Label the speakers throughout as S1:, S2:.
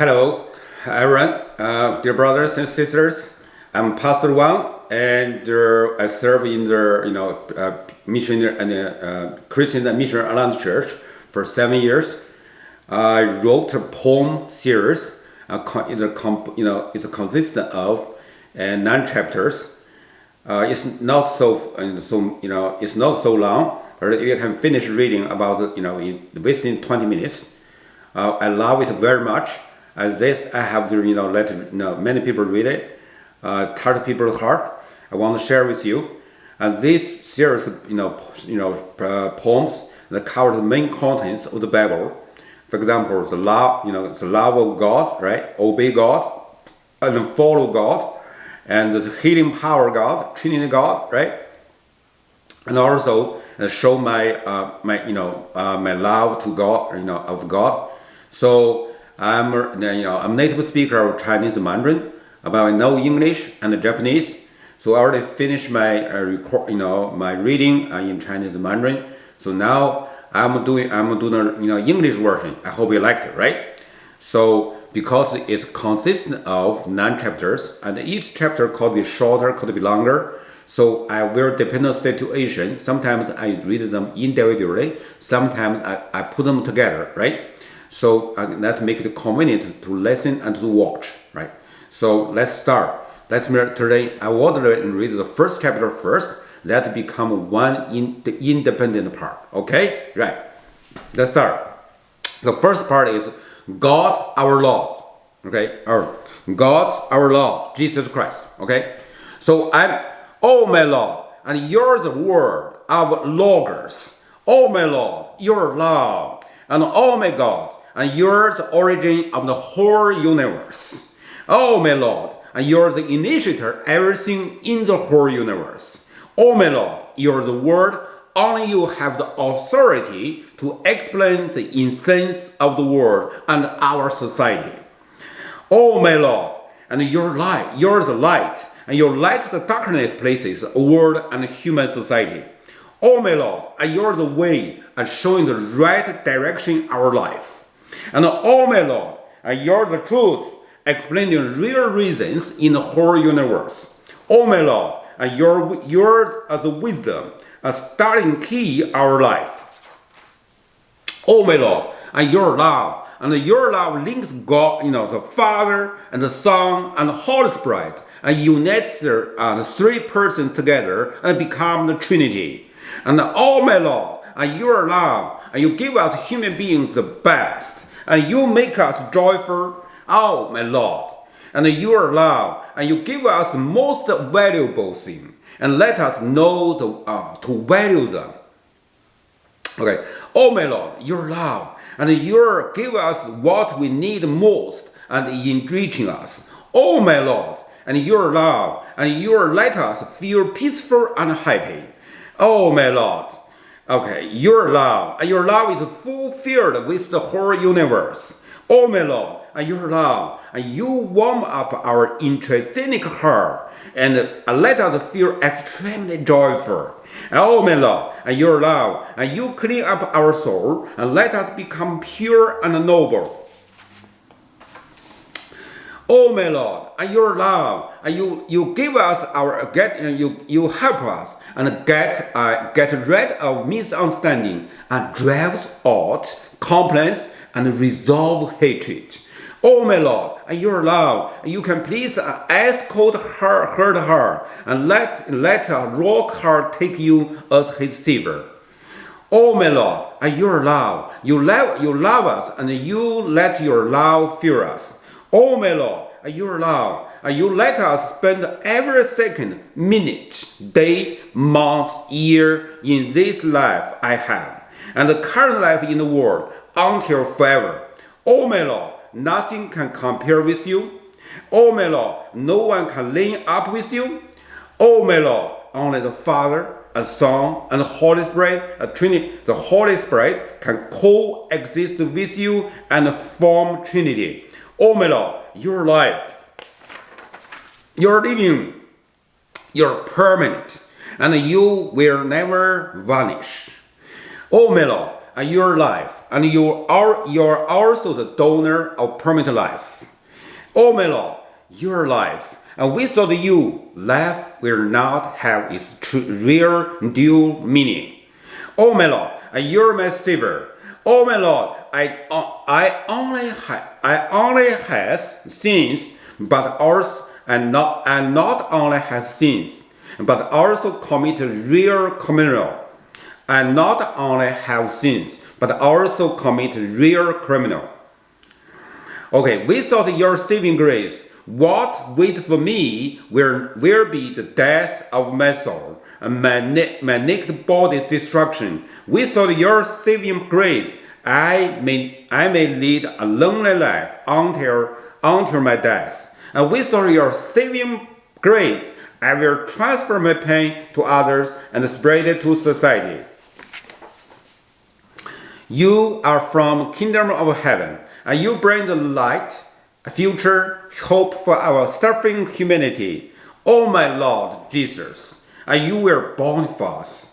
S1: Hello, everyone, uh, dear brothers and sisters. I'm Pastor Wang, and uh, I serve in the you know uh, and uh, Christian Mission Alliance Church for seven years. I wrote a poem series. Uh, it's you know it's consistent of uh, nine chapters. Uh, it's not so uh, so you know it's not so long, but you can finish reading about you know in within 20 minutes. Uh, I love it very much. As this, I have to you know let you know, many people read it, uh, touch people's heart. I want to share with you. And this series, you know, you know, uh, poems that cover the main contents of the Bible. For example, the love, you know, the love of God, right? Obey God and follow God, and the healing power of God, Trinity God, right? And also uh, show my uh, my you know uh, my love to God, you know, of God. So I'm you know I'm native speaker of Chinese Mandarin, but I know English and Japanese. So I already finished my uh, record, you know, my reading uh, in Chinese Mandarin. So now I'm doing I'm doing you know English version. I hope you liked it, right? So because it's consistent of nine chapters, and each chapter could be shorter, could be longer. So I will depend on situation. Sometimes I read them individually. Sometimes I, I put them together, right? So uh, that make it convenient to listen and to watch, right? So let's start. Let me today I will read the first chapter first. That become one in the independent part. Okay, right? Let's start. The first part is God our Lord. Okay, or God our Lord Jesus Christ. Okay, so I'm oh my Lord, and you're the word of logos. Oh my Lord, your love, and oh my God, and you're the origin of the whole universe. Oh my Lord, and you're the initiator everything in the whole universe. Oh my Lord, you're the word, only you have the authority to explain the essence of the world and our society. Oh my Lord, and your light, you're the light, and you light the darkness places, world and human society. Oh my Lord, and you're the way and showing the right direction our life. And oh my Lord, you're the truth, explaining real reasons in the whole universe. Oh my Lord, you're, you're the wisdom, a starting key our life. Oh my Lord, and your love, and your love links God, you know, the Father and the Son and the Holy Spirit, and unites the, uh, the three persons together and become the Trinity. And oh my Lord, and your love, and you give us human beings the best and you make us joyful, oh my Lord. And your love, and you give us most valuable thing, and let us know the, uh, to value them. Okay, oh my Lord, your love, and you give us what we need most, and enriching us. Oh my Lord, and your love, and you let us feel peaceful and happy. Oh my Lord, Okay, your love, and your love is fulfilled with the whole universe. Oh my Lord, and your love, and you warm up our intrinsic heart, and let us feel extremely joyful. Oh my Lord, and your love, and you clean up our soul, and let us become pure and noble. Oh my Lord, and your love, and you, you give us our get you you help us and get, uh, get rid of misunderstanding and drives out complaints and resolve hatred. Oh my Lord, and your love, and you can please uh, escort her, hurt her, and let, let a rock heart take you as his savior. Oh my Lord, and your love, you love, you love us, and you let your love fill us. Oh my Lord, your love, you let us spend every second, minute, day, month, year in this life I have, and the current life in the world until forever. Oh my Lord, nothing can compare with you. Oh my Lord, no one can line up with you. Oh my Lord, only the Father, and Son, and the Holy Spirit, a Trinity, the Holy Spirit can coexist with you and form Trinity. Oh my Lord, your life you're living, you're permanent, and you will never vanish. Oh Lord, uh, your life, and you are you are also the donor of permanent life. Oh my Lord, your life, and without you, life will not have its true, real due meaning. Oh Lord, you're my Savior. Oh my Lord, I, uh, I only ha- I only has sins, but also and not and not only has sins, but also committed real criminal, and not only have sins, but also commit real criminal. Okay, without your saving grace, what wait for me will, will be the death of my soul and my, my body destruction. Without your saving grace, I may, I may lead a lonely life until, until my death. And without your saving grace, I will transfer my pain to others and spread it to society. You are from kingdom of heaven, and you bring the light, future, hope for our suffering humanity. Oh my Lord Jesus, and you were born for us.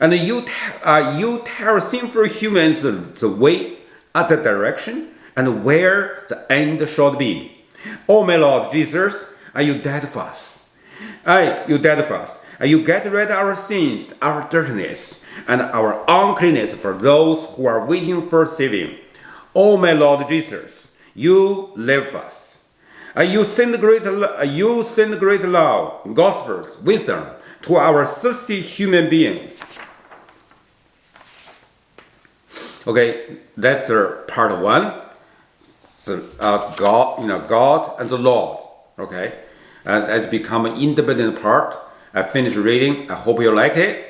S1: And you, uh, you tell sinful humans the, way, at the direction, and where the end should be. Oh my Lord Jesus, are you dead for us? Aye, you dead for us. And you get rid of our sins, our dirtiness, and our uncleanness for those who are waiting for saving. Oh my Lord Jesus, you live us. You send great, you send great love, gospels, wisdom to our thirsty human beings. Okay, that's uh, part one. So, uh, God, you know, God and the Lord. Okay, and it's become an independent part. I finished reading. I hope you like it.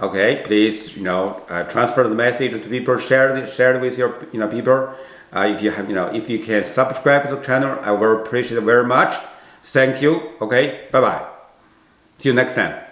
S1: Okay, please, you know, uh, transfer the message to people. Share it, share it with your, you know, people. Uh, if you have, you know, if you can subscribe to the channel, I will appreciate it very much. Thank you. Okay, bye bye. See you next time.